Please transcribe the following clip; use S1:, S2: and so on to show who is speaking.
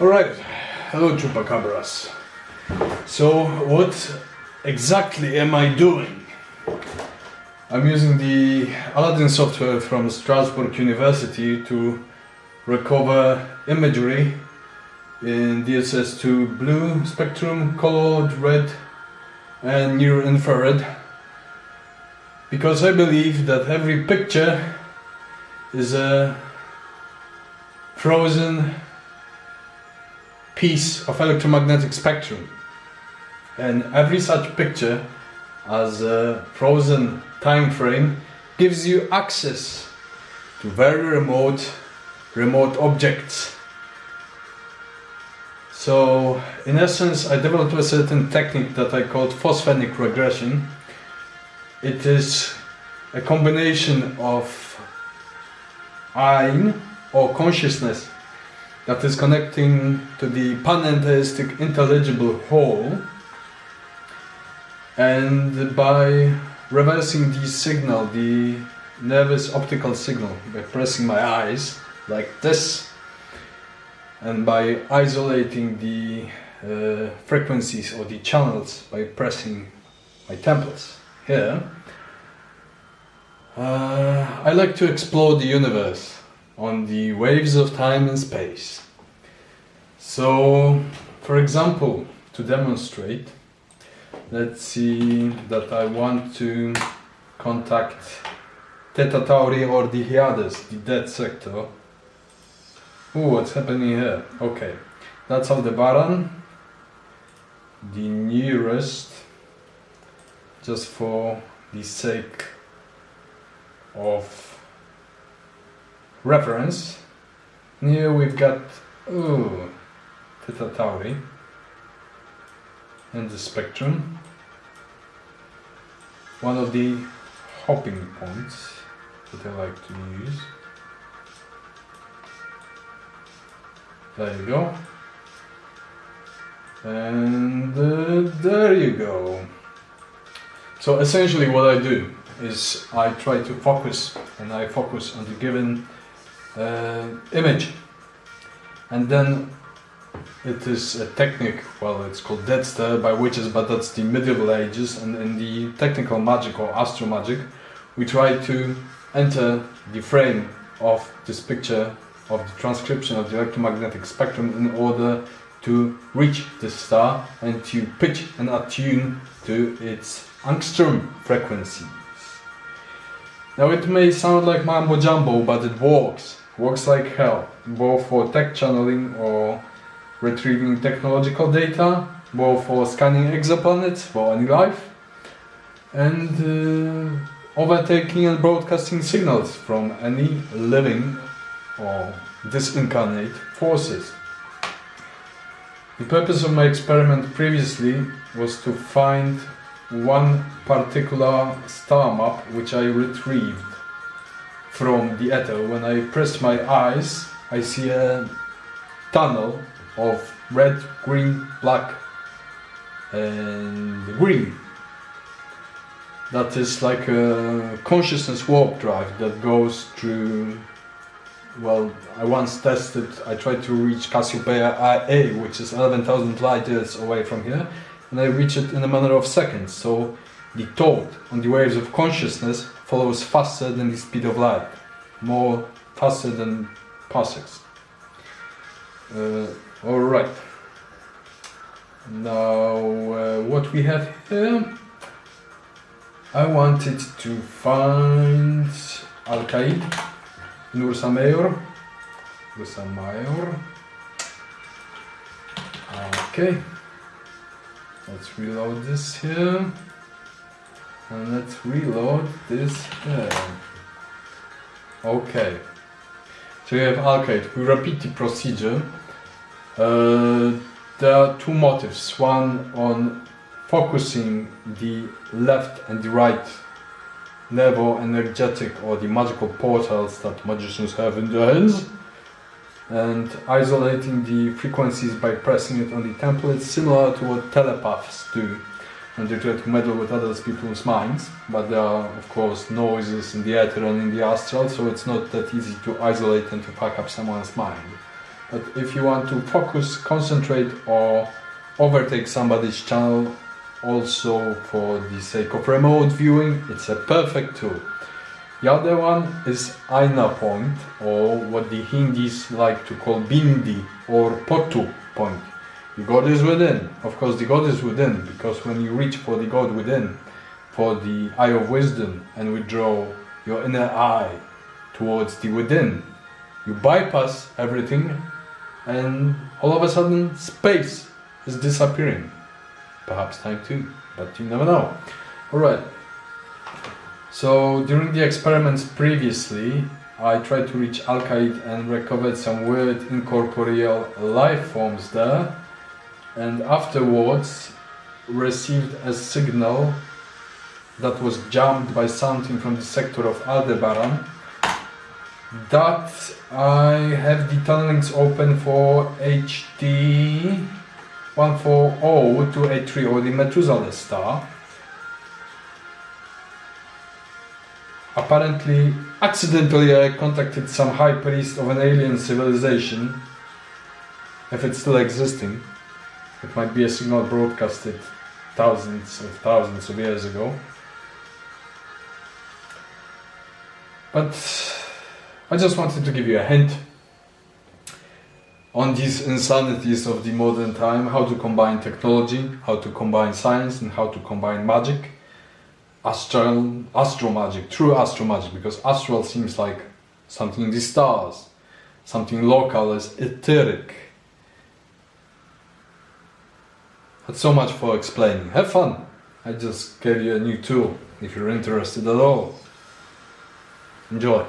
S1: Alright, hello Chupacabras. So, what exactly am I doing? I'm using the Aladin software from Strasbourg University to recover imagery in DSS2 blue spectrum, colored, red and near infrared because I believe that every picture is a frozen piece of electromagnetic spectrum. And every such picture as a frozen time frame gives you access to very remote remote objects. So in essence I developed a certain technique that I called phosphenic regression. It is a combination of ein or consciousness that is connecting to the panentheistic intelligible whole and by reversing the signal, the nervous optical signal by pressing my eyes like this and by isolating the uh, frequencies or the channels by pressing my temples here uh, I like to explore the universe on the waves of time and space. So, for example, to demonstrate, let's see that I want to contact Theta Tauri or the Hyades, the dead sector. Oh, what's happening here? Okay, that's Aldebaran, the nearest, just for the sake of reference. Here we've got ooh, Theta Tauri and the spectrum. One of the hopping points that I like to use. There you go. And uh, there you go. So essentially what I do is I try to focus and I focus on the given uh, image and then it is a technique, well it's called dead stare by witches but that's the medieval ages and in the technical magic or astro magic we try to enter the frame of this picture of the transcription of the electromagnetic spectrum in order to reach the star and to pitch and attune to its angstrom frequencies. Now it may sound like mambo jumbo, but it works. Works like hell, both for tech channeling or retrieving technological data, both for scanning exoplanets for any life, and uh, overtaking and broadcasting signals from any living or disincarnate forces. The purpose of my experiment previously was to find one particular star map which I retrieved from the ether. When I press my eyes, I see a tunnel of red, green, black and green. That is like a consciousness warp drive that goes through well, I once tested, I tried to reach Cassiopeia A, which is 11,000 light years away from here, and I reached it in a matter of seconds. So the thought on the waves of consciousness follows faster than the speed of light, more faster than parsecs. Uh, all right. Now, uh, what we have here, I wanted to find Alkaid, Mayor, Nursa Mayor. Okay. Let's reload this here. And let's reload this here. Okay. So you have Alkaid. We repeat the procedure. Uh, there are two motives. One on focusing the left and the right nervo energetic or the magical portals that magicians have in their hands and isolating the frequencies by pressing it on the template, similar to what telepaths do when they try to meddle with other people's minds. But there are, of course, noises in the ether and in the astral, so it's not that easy to isolate and to pack up someone's mind. But if you want to focus, concentrate, or overtake somebody's channel, also for the sake of remote viewing, it's a perfect tool. The other one is Ajna point, or what the Hindis like to call Bindi or Potu point. The God is within. Of course, the God is within because when you reach for the God within, for the eye of wisdom, and withdraw your inner eye towards the within, you bypass everything, and all of a sudden, space is disappearing. Perhaps time too, but you never know. Alright. So during the experiments previously, I tried to reach Alkaid and recovered some weird incorporeal life forms there and afterwards received a signal that was jammed by something from the sector of Aldebaran that I have the tunnelings open for HD 140 to 83 or the Methuselah star Apparently, accidentally I contacted some high priest of an alien civilization. If it's still existing, it might be a signal broadcasted thousands of thousands of years ago. But I just wanted to give you a hint on these insanities of the modern time, how to combine technology, how to combine science and how to combine magic astral astro magic, true astro magic, because astral seems like something in the stars, something local is etheric. So much for explaining. Have fun. I just gave you a new tool if you're interested at all. Enjoy.